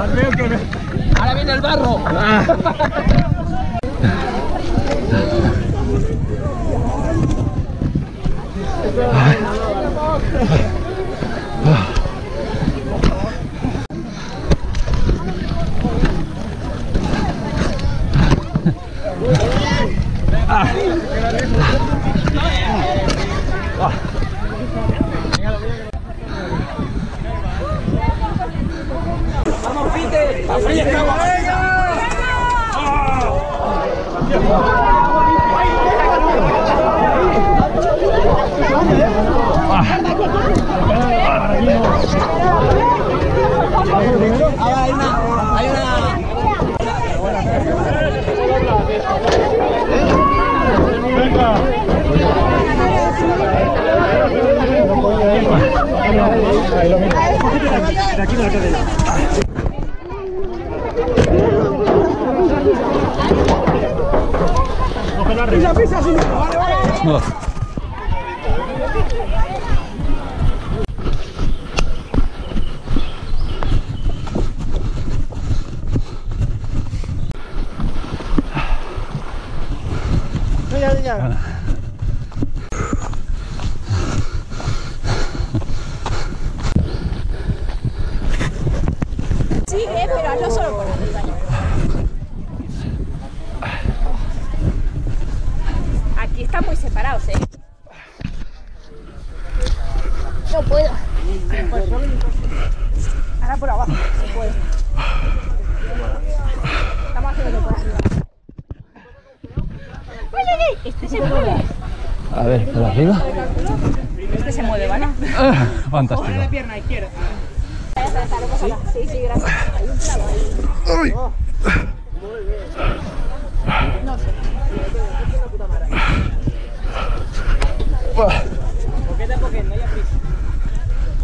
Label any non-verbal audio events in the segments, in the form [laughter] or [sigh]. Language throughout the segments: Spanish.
Ahora viene el barro. Ahora mismo. De aquí de la cadena. Cógelo arriba. Pisa, pisa, Vale, vale. Ya, ya. Sí, eh, pero no solo por arriba. Aquí están muy separados, ¿eh? No puedo. Ahora por abajo, se puede. Estamos haciendo por arriba. Este se mueve. A ver, por arriba. Este se mueve, ¿vale? Ah, [laughs] Fantástico. pierna izquierda. Está, no pasa nada. Sí, sí, gracias. Hay un clavo ahí. No sé. Poquet a poquet, no hi ha prisa.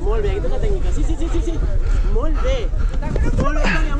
Molt bé, aquesta és la tècnica. Sí, sí, sí, sí, sí. Molt bé. Molt bé, Tònia.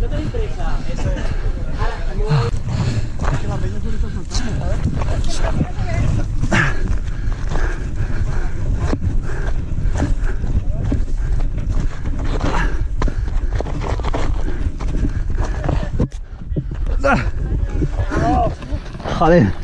No tenim pressa. Eso es. Ara, molt... Joder.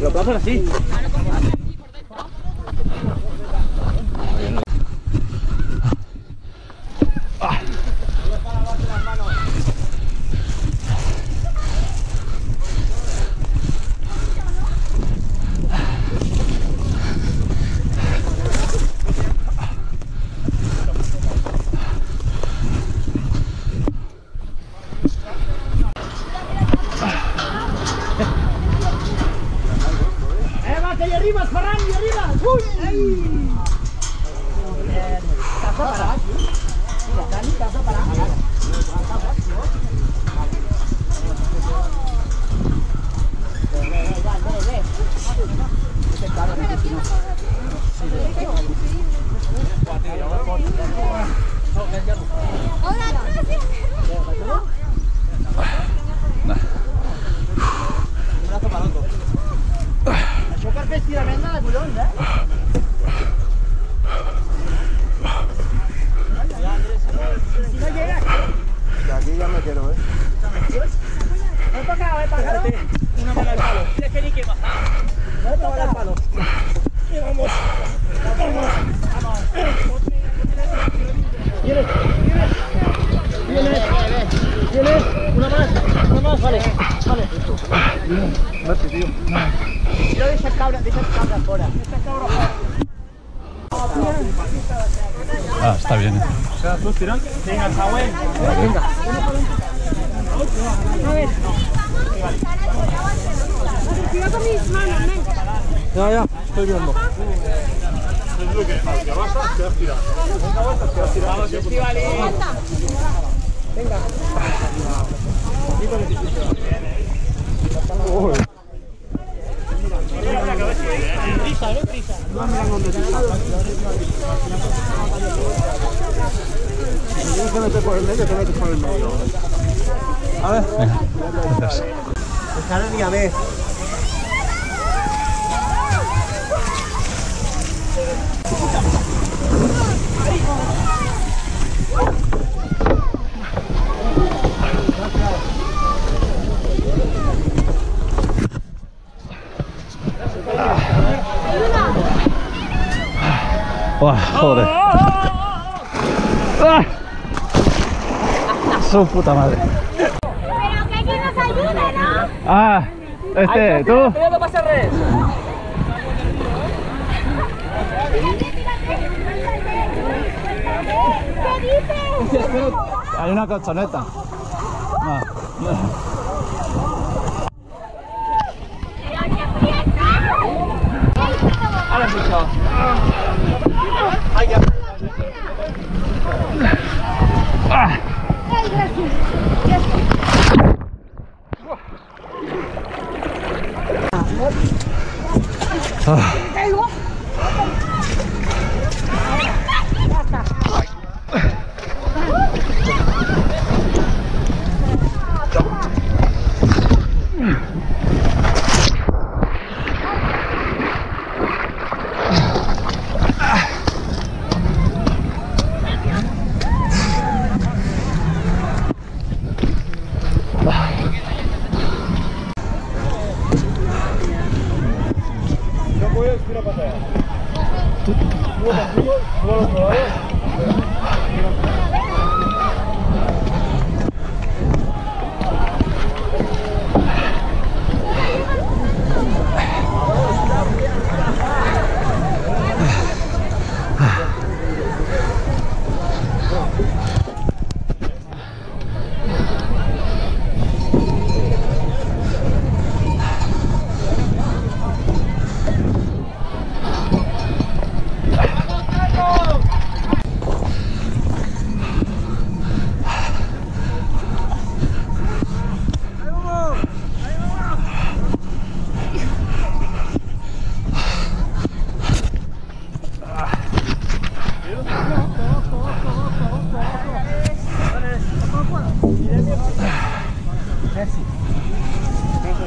Lo plazas así. ya, ya. Una más, una más, vale, vale. Vete, tío. Yo de esas cabras, de esas cabras fuera. Ah, está bien. O sea, tú tiras. Venga, Samuel. Cuidado con mis manos, nen. Ya, ya, estoy viendo. Es lo que al que vas a te has tirado. Venga, vuelta, te has tirado. Vamos, Estivali. Uy. Prisa, no prisa. Tienes que meter por el medio, te metes por el medio. A ver. Gracias. Dejaron y a joder. ¡Ah! Su puta madre. Pero que alguien nos ayude, ¿no? Ah, este, tú. ¿Qué dices? Hay una colchoneta. Ah, Ahora mucho. Ay, gracias. Gracias. Caigo.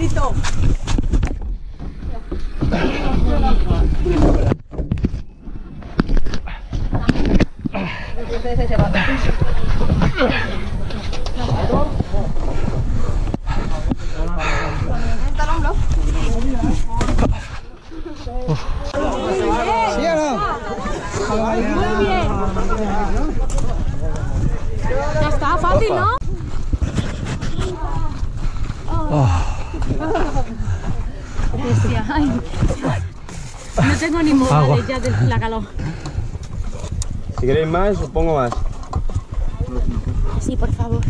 Ya Ay. No tengo ni modales ya de la calor. Si queréis más, os pongo más. Sí, por favor.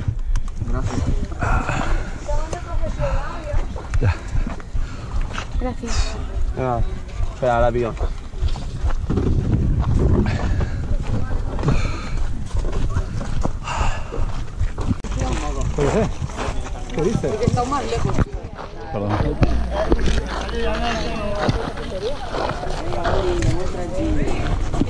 Gracias. Venga, espera, ahora pido. ¿Qué dices? Perdón. Thank you.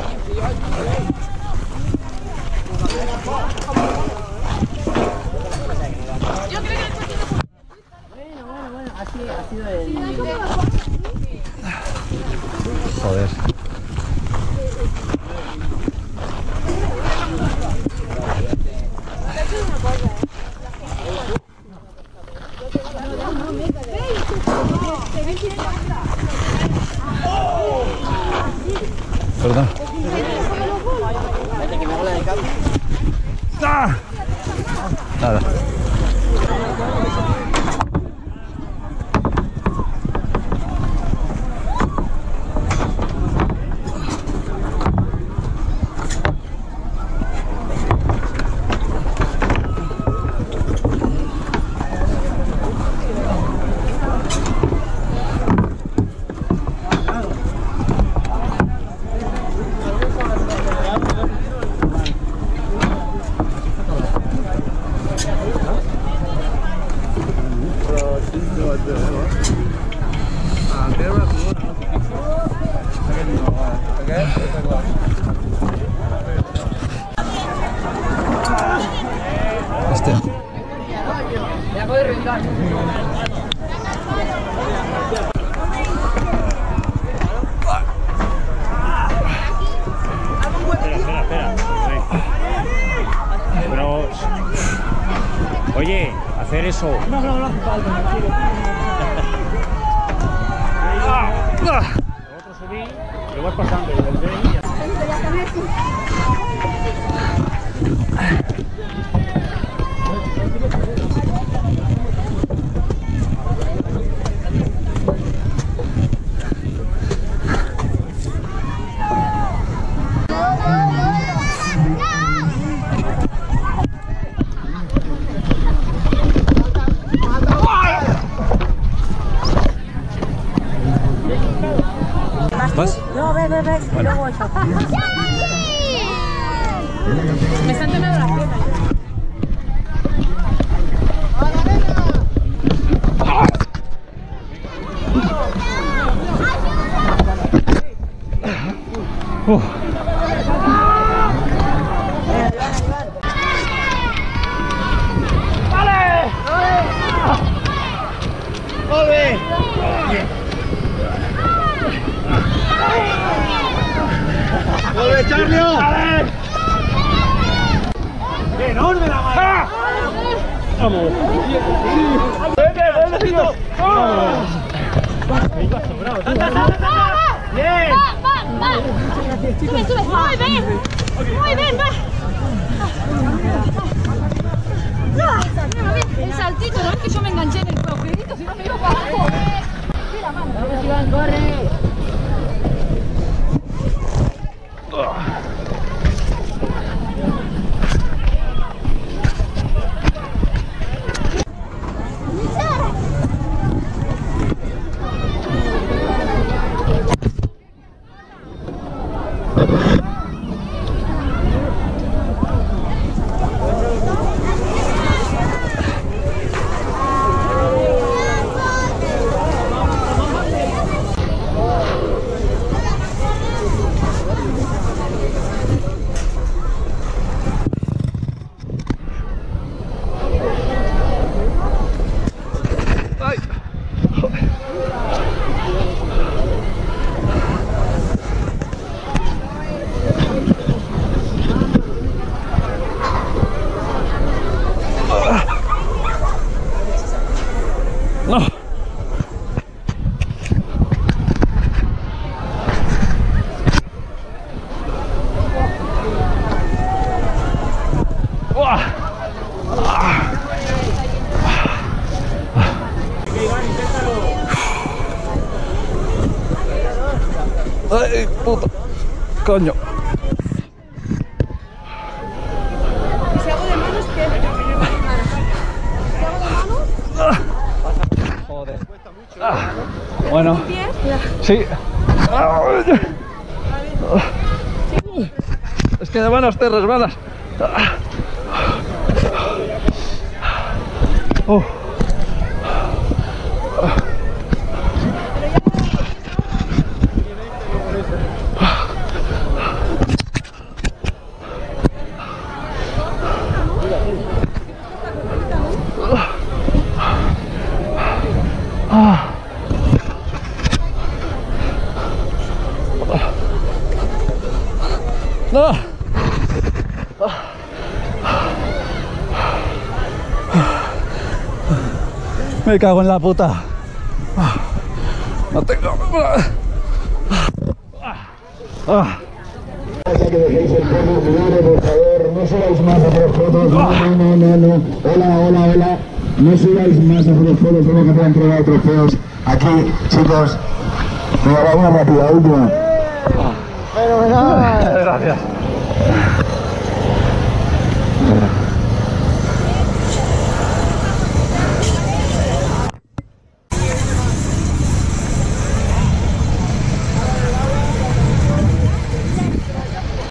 Nada. Este. Espera, espera, espera. Pero. Oye, hacer eso. No, no, no hace falta, Otro subí, lo vas pasando, y volver ¿Vas? No, ve, ve, ve. Yo voy. Me están temblando las piernas. ¡Vuelve, Charlio! ¡Enorme la mano! ¡Vamos! ¡Vete, vete, tío! ¡Bien! Sube, sube. Muy bien. Muy bien, va. Ah, El saltito, no es que yo me enganché en el agujerito, si no me iba para abajo. Mira, mano. Vamos, Iván, corre. Ay, puta. Coño. Si hago de manos, ¿qué? Si hago de manos, Joder. Ah, Bueno, sí. Es que de manos te resbalas. Oh. No. Me cago en la puta. No tengo. Ah. que dejéis el perro libre, por favor, no subáis más a hacer fotos, no, no, no, no, hola, hola, hola, no subáis más a hacer fotos, solo que te han entregado trofeos aquí, chicos, venga, va una rápida, última. Gracias.